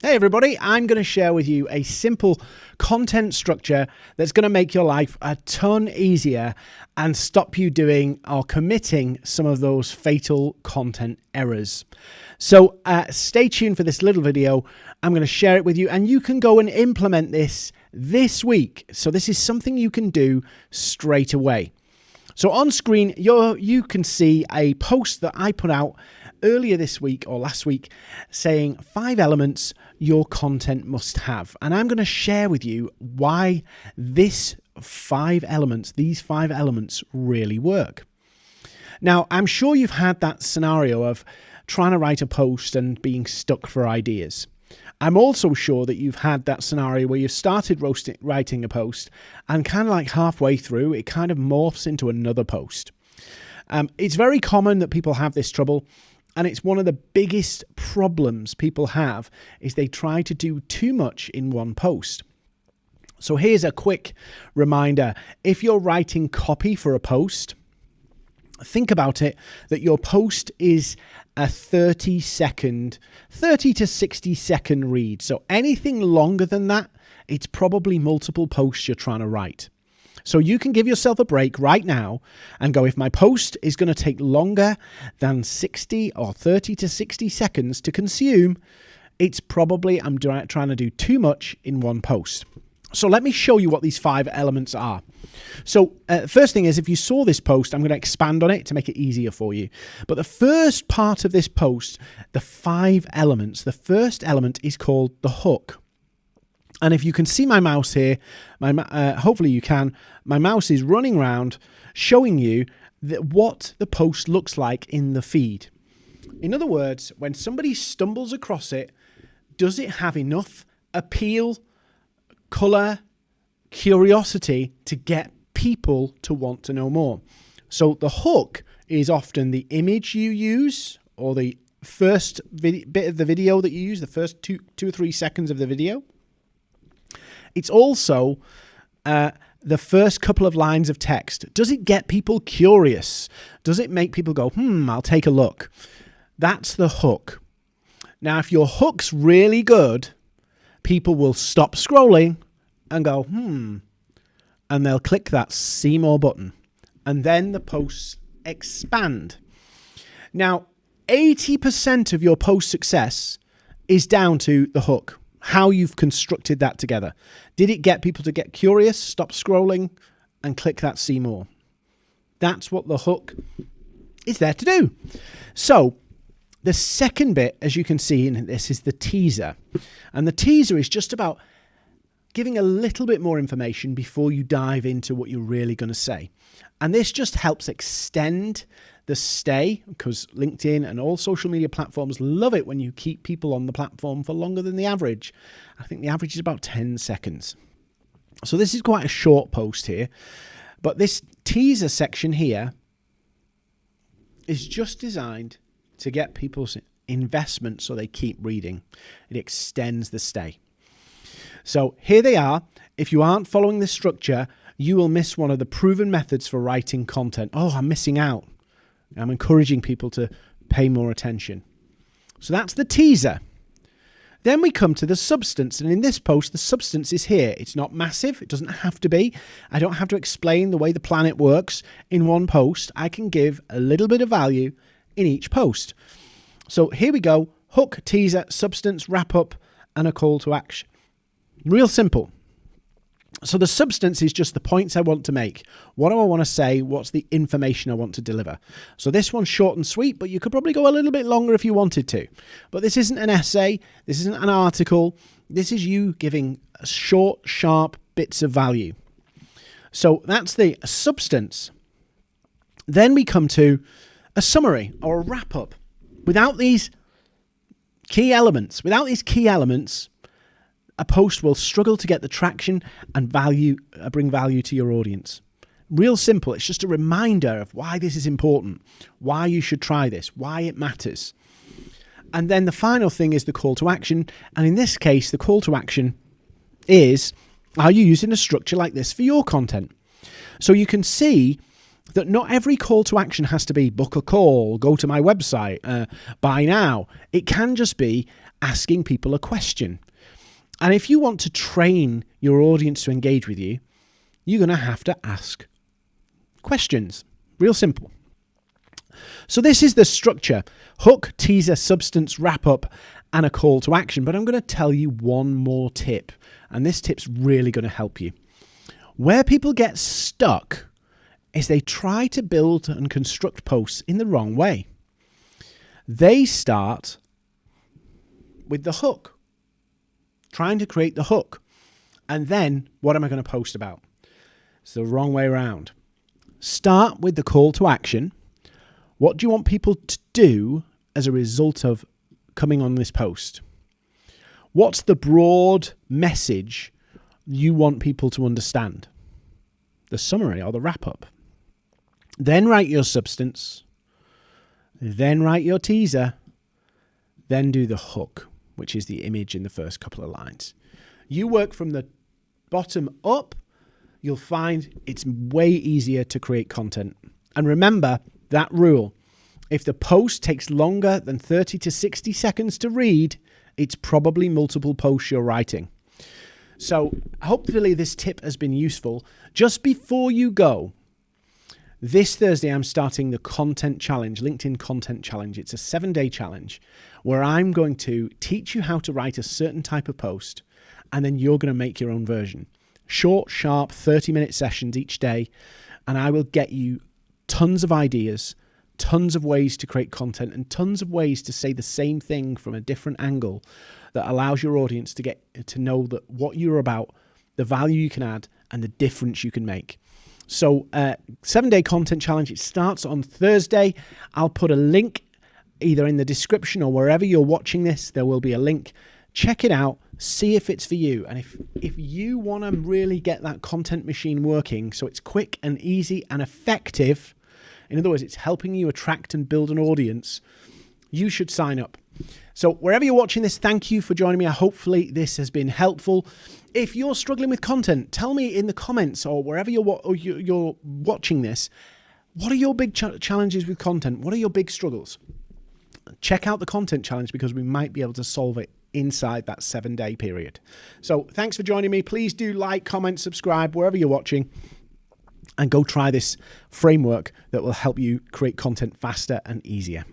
Hey everybody, I'm going to share with you a simple content structure that's going to make your life a ton easier and stop you doing or committing some of those fatal content errors. So uh, stay tuned for this little video. I'm going to share it with you and you can go and implement this this week. So this is something you can do straight away. So on screen, you you can see a post that I put out earlier this week or last week saying five elements your content must have. And I'm going to share with you why this five elements, these five elements really work. Now, I'm sure you've had that scenario of trying to write a post and being stuck for ideas. I'm also sure that you've had that scenario where you've started writing a post and kind of like halfway through, it kind of morphs into another post. Um, it's very common that people have this trouble and it's one of the biggest problems people have is they try to do too much in one post. So here's a quick reminder. If you're writing copy for a post, think about it that your post is a 30 second 30 to 60 second read so anything longer than that it's probably multiple posts you're trying to write so you can give yourself a break right now and go, if my post is going to take longer than 60 or 30 to 60 seconds to consume, it's probably I'm trying to do too much in one post. So let me show you what these five elements are. So uh, first thing is, if you saw this post, I'm going to expand on it to make it easier for you. But the first part of this post, the five elements, the first element is called the hook. And if you can see my mouse here, my uh, hopefully you can, my mouse is running around showing you that what the post looks like in the feed. In other words, when somebody stumbles across it, does it have enough appeal, color, curiosity to get people to want to know more? So the hook is often the image you use or the first bit of the video that you use, the first two, two or three seconds of the video. It's also uh, the first couple of lines of text. Does it get people curious? Does it make people go, hmm, I'll take a look? That's the hook. Now, if your hook's really good, people will stop scrolling and go, hmm, and they'll click that see more button. And then the posts expand. Now, 80% of your post success is down to the hook how you've constructed that together. Did it get people to get curious, stop scrolling, and click that see more? That's what the hook is there to do. So, the second bit, as you can see in this, is the teaser. And the teaser is just about giving a little bit more information before you dive into what you're really going to say. And this just helps extend the stay because LinkedIn and all social media platforms love it when you keep people on the platform for longer than the average. I think the average is about 10 seconds. So this is quite a short post here, but this teaser section here is just designed to get people's investment so they keep reading. It extends the stay. So here they are. If you aren't following this structure, you will miss one of the proven methods for writing content. Oh, I'm missing out. I'm encouraging people to pay more attention. So that's the teaser. Then we come to the substance, and in this post, the substance is here. It's not massive, it doesn't have to be. I don't have to explain the way the planet works in one post. I can give a little bit of value in each post. So here we go hook, teaser, substance, wrap up, and a call to action. Real simple. So the substance is just the points I want to make. What do I want to say? What's the information I want to deliver? So this one's short and sweet, but you could probably go a little bit longer if you wanted to. But this isn't an essay. This isn't an article. This is you giving short, sharp bits of value. So that's the substance. Then we come to a summary or a wrap up. Without these key elements, without these key elements, a post will struggle to get the traction and value uh, bring value to your audience. Real simple. It's just a reminder of why this is important, why you should try this, why it matters. And then the final thing is the call to action. And in this case, the call to action is are you using a structure like this for your content? So you can see that not every call to action has to be book a call, go to my website, uh, buy now. It can just be asking people a question. And if you want to train your audience to engage with you, you're going to have to ask questions. Real simple. So, this is the structure hook, teaser, substance, wrap up, and a call to action. But I'm going to tell you one more tip, and this tip's really going to help you. Where people get stuck is they try to build and construct posts in the wrong way. They start with the hook, trying to create the hook. And then, what am I going to post about? It's the wrong way around. Start with the call to action. What do you want people to do as a result of coming on this post? What's the broad message you want people to understand? The summary or the wrap up. Then write your substance. Then write your teaser. Then do the hook, which is the image in the first couple of lines. You work from the bottom up you'll find it's way easier to create content. And remember that rule if the post takes longer than 30 to 60 seconds to read, it's probably multiple posts you're writing. So, hopefully, this tip has been useful. Just before you go, this Thursday, I'm starting the Content Challenge, LinkedIn Content Challenge. It's a seven day challenge where I'm going to teach you how to write a certain type of post, and then you're going to make your own version short, sharp 30 minute sessions each day, and I will get you tons of ideas, tons of ways to create content, and tons of ways to say the same thing from a different angle that allows your audience to get to know that what you're about, the value you can add, and the difference you can make. So, uh, seven day content challenge. It starts on Thursday. I'll put a link either in the description or wherever you're watching this. There will be a link. Check it out see if it's for you. And if, if you want to really get that content machine working so it's quick and easy and effective, in other words, it's helping you attract and build an audience, you should sign up. So, wherever you're watching this, thank you for joining me. Hopefully, this has been helpful. If you're struggling with content, tell me in the comments or wherever you're, you're watching this, what are your big ch- challenges with content? What are your big struggles? Check out the content challenge because we might be able to solve it inside that seven day period. So thanks for joining me. Please do like, comment, subscribe wherever you're watching and go try this framework that will help you create content faster and easier.